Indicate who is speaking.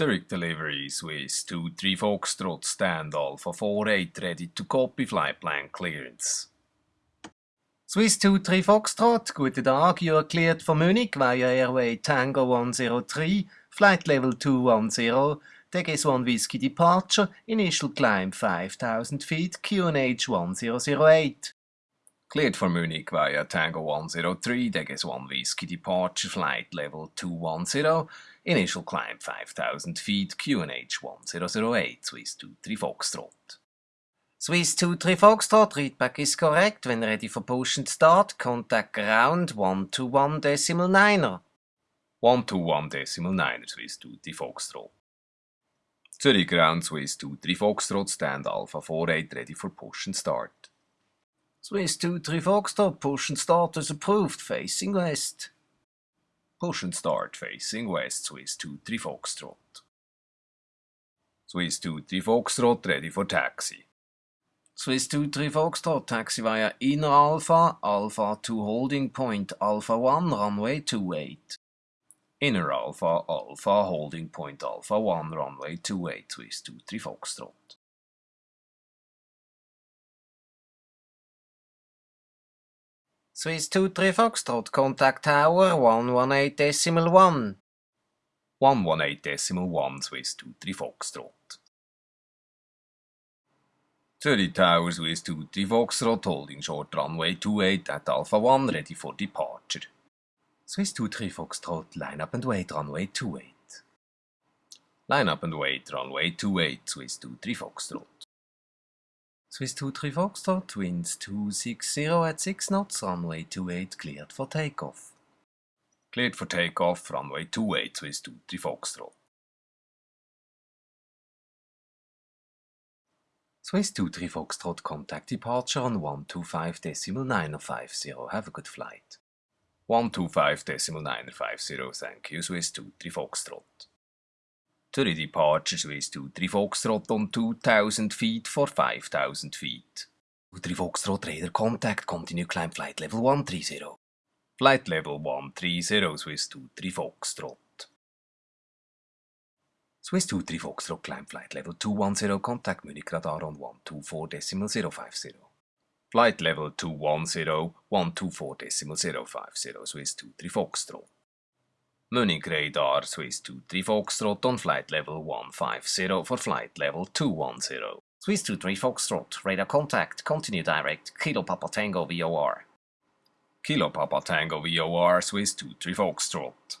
Speaker 1: Zurich delivery Swiss 23 Foxtrot stand Alpha 48 ready to copy flight plan clearance.
Speaker 2: Swiss 23 Foxtrot, guten Tag, you are cleared for Munich via airway Tango 103, flight level 210, Take Deges 1 Whiskey departure, initial climb 5000 feet, QNH 1008.
Speaker 1: Cleared for Munich via Tango 103, Deges 1 Whiskey departure, flight level 210, initial climb 5000 feet, QNH 1008, Swiss 23 Foxtrot.
Speaker 2: Swiss 23 Foxtrot, readback is correct. When ready for and start, contact ground 121 decimal 9er.
Speaker 1: 121 decimal 9er, Swiss 23 Foxtrot. Zurich ground Swiss 23 Foxtrot, stand Alpha 48 ready for and start.
Speaker 2: Swiss 23 Foxtrot, push and start is approved, facing west.
Speaker 1: Push and start facing west, Swiss 23 Foxtrot. Swiss 23 Foxtrot, ready for taxi.
Speaker 2: Swiss 23 Foxtrot, taxi via inner Alpha, Alpha 2 holding point, Alpha 1, runway 28.
Speaker 1: Inner Alpha, Alpha holding point, Alpha 1, runway 28, Swiss 23 Foxtrot.
Speaker 2: Swiss 23 Foxtrot, contact tower 118 decimal 1.
Speaker 1: 118 decimal 1, Swiss 23 Foxtrot. Zurich Tower Swiss 23 Foxtrot, holding short runway 28 at Alpha 1, ready for departure.
Speaker 2: Swiss 23 Foxtrot, line up and wait, runway 28.
Speaker 1: Line up and wait, runway 28, Swiss 23 Foxtrot.
Speaker 2: Swiss 23 Foxtrot, winds 260 at 6 knots, runway 28 cleared for takeoff.
Speaker 1: Cleared for takeoff, runway 28, Swiss 23 Foxtrot.
Speaker 2: Swiss 23 Foxtrot, contact departure on 125 decimal 950. Have a good flight.
Speaker 1: 125 decimal 950, thank you, Swiss 23 Foxtrot. Zurich departure Swiss 23 Foxtrot on 2000 feet for 5000 feet.
Speaker 2: 23 Foxtrot radar contact, continue climb flight level 130.
Speaker 1: Flight level 130 Swiss 23 Foxtrot.
Speaker 2: Swiss 23 Foxtrot climb flight level 210 contact Munich radar on 124 decimal 050.
Speaker 1: Flight level 210 124 decimal 050 Swiss 23 Foxtrot. Munich radar Swiss 23 Foxtrot on flight level 150 for flight level 210.
Speaker 2: Swiss 23 Foxtrot, radar contact, continue direct, Kilo Papa Tango VOR.
Speaker 1: Kilo Papa Tango VOR Swiss 23 Foxtrot.